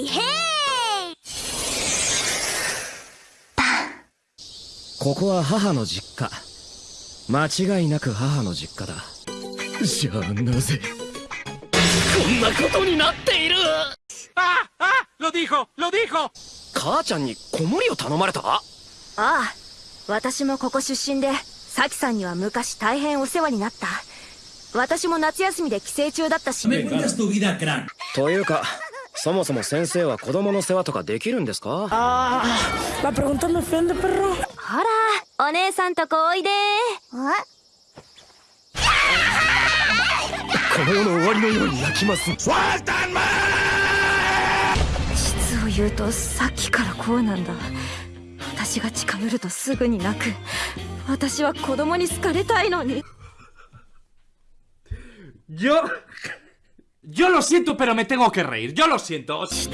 イヘイここは母の実家間違いなく母の実家だじゃあなぜ？こんなことになっている ¡Ah! ¡Ah! ¡Lo dijo! ¡Lo dijo! 母ちゃんに子守を頼まれた？ああ私もここ出身でサキさんには昔大変お世話になった私も夏休みで帰省中だったし.というかそもそも先生は子供の世話とかできるんですか？La pregunta me ofende, perro. ほらお姉さんとこおいで。この世の終わりのように泣きます。実を言うとさっきからこうなんだ。私が近寄るとすぐに泣く。私は子供に好かれたいのに。Yo... Yo lo siento, pero me tengo que reír. Yo lo siento. Soy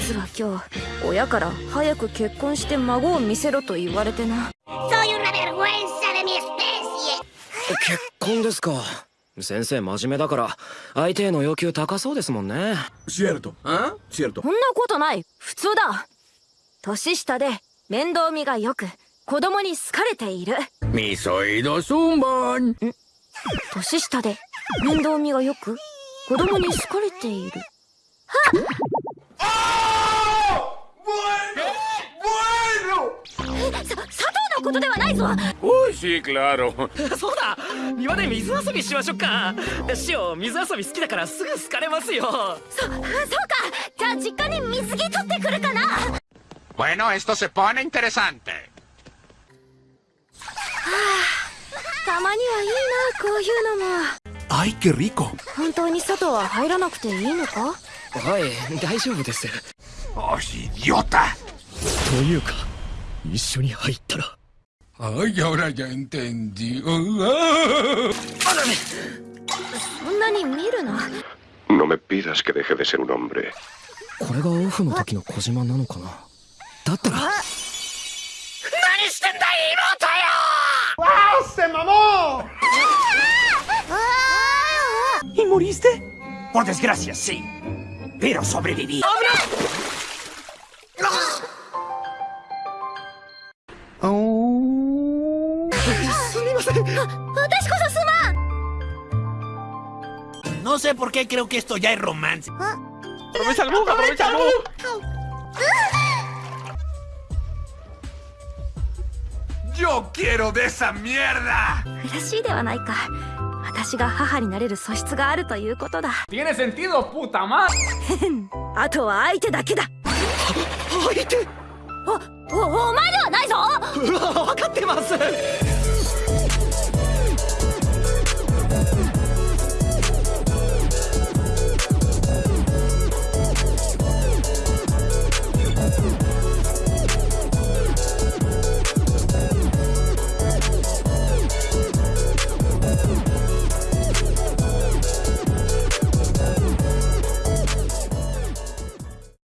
una vergüenza 先生真面目だから相手への要求高そうですもんねシエルトあシエルトそんなことない普通だ年下で面倒見がよく子供に好かれているミソイドソンバン年下で面倒見がよく子供に好かれている。¡Bueno! さ佐藤のことではないぞ！Uy, sí, claro. そうだ庭で水遊びしましょうか。シオ水遊び好きだからすぐ好かれますよ。そそうか！じゃあ実家に水着取ってくるかな！Bueno, esto se pone interesante. たまにはいいなこういうのも Ay, qué rico. 本当に佐藤は入らなくていいのかはい大丈夫です ¡Oh, idiota! というか一緒に入ったら Ay, ahora ya entendí. Oh, そんなに見るな No me pidas que deje de ser un hombre. これがオフの時の小島なのかなだったら ¡Se mamó! moriste? Por desgracia, sí. Pero sobreviví. ¡Oh, No sé por qué creo que esto ya es romance. ¡Aprovecha el bug! ¡Aprovecha el bug! ¡Yo quiero de esa mierda! 私が母になれる素質があるということだ。¡Tiene sentido, puta madre! あとは相手だけだ。相手？おおお前ではないぞ。分かってます